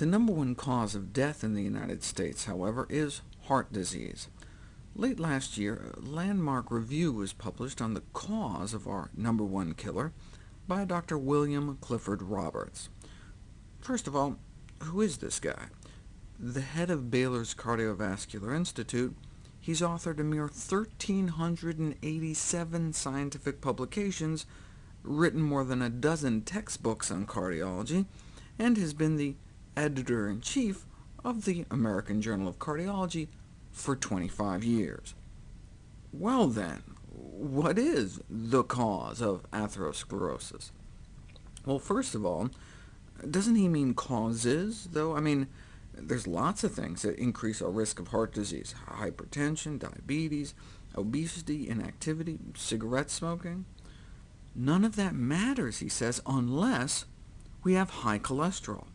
The number one cause of death in the United States, however, is heart disease. Late last year, a landmark review was published on the cause of our number one killer by Dr. William Clifford Roberts. First of all, who is this guy? The head of Baylor's Cardiovascular Institute, he's authored a mere 1,387 scientific publications, written more than a dozen textbooks on cardiology, and has been the editor-in-chief of the American Journal of Cardiology for 25 years. Well then, what is the cause of atherosclerosis? Well, first of all, doesn't he mean causes, though? I mean, there's lots of things that increase our risk of heart disease— hypertension, diabetes, obesity, inactivity, cigarette smoking. None of that matters, he says, unless we have high cholesterol.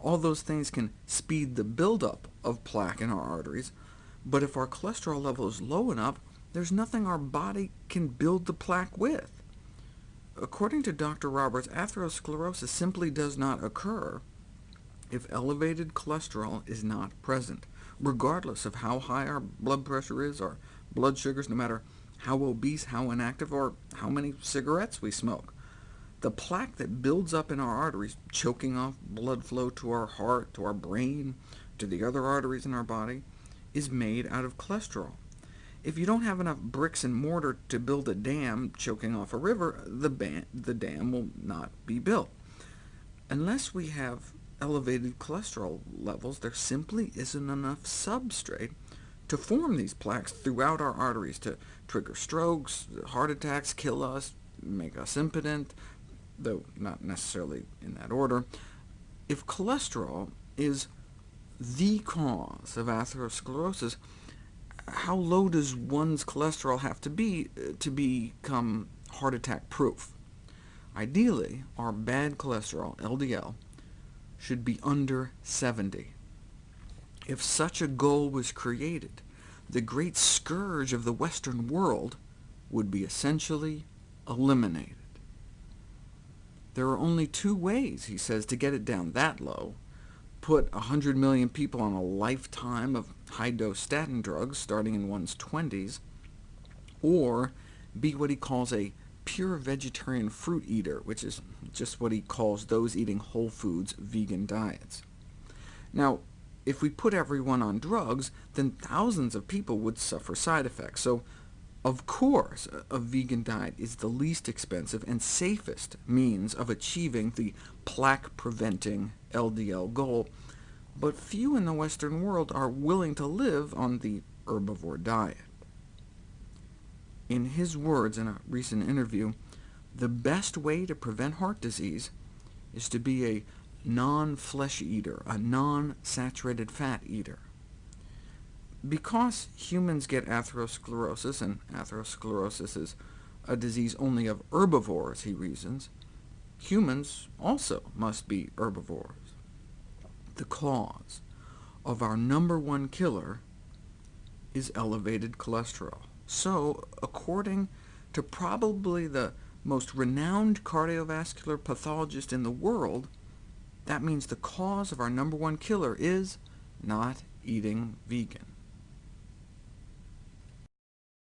All those things can speed the buildup of plaque in our arteries, but if our cholesterol level is low enough, there's nothing our body can build the plaque with. According to Dr. Roberts, atherosclerosis simply does not occur if elevated cholesterol is not present, regardless of how high our blood pressure is, our blood sugars, no matter how obese, how inactive, or how many cigarettes we smoke. The plaque that builds up in our arteries, choking off blood flow to our heart, to our brain, to the other arteries in our body, is made out of cholesterol. If you don't have enough bricks and mortar to build a dam choking off a river, the, the dam will not be built. Unless we have elevated cholesterol levels, there simply isn't enough substrate to form these plaques throughout our arteries to trigger strokes, heart attacks, kill us, make us impotent, though not necessarily in that order. If cholesterol is the cause of atherosclerosis, how low does one's cholesterol have to be uh, to become heart attack proof? Ideally, our bad cholesterol, LDL, should be under 70. If such a goal was created, the great scourge of the Western world would be essentially eliminated. There are only two ways, he says, to get it down that low. Put 100 million people on a lifetime of high-dose statin drugs starting in one's 20s, or be what he calls a pure vegetarian fruit eater, which is just what he calls those eating whole foods vegan diets. Now, if we put everyone on drugs, then thousands of people would suffer side effects, so of course, a vegan diet is the least expensive and safest means of achieving the plaque-preventing LDL goal, but few in the Western world are willing to live on the herbivore diet. In his words in a recent interview, the best way to prevent heart disease is to be a non-flesh eater, a non-saturated fat eater. Because humans get atherosclerosis, and atherosclerosis is a disease only of herbivores, he reasons, humans also must be herbivores. The cause of our number one killer is elevated cholesterol. So, according to probably the most renowned cardiovascular pathologist in the world, that means the cause of our number one killer is not eating vegan.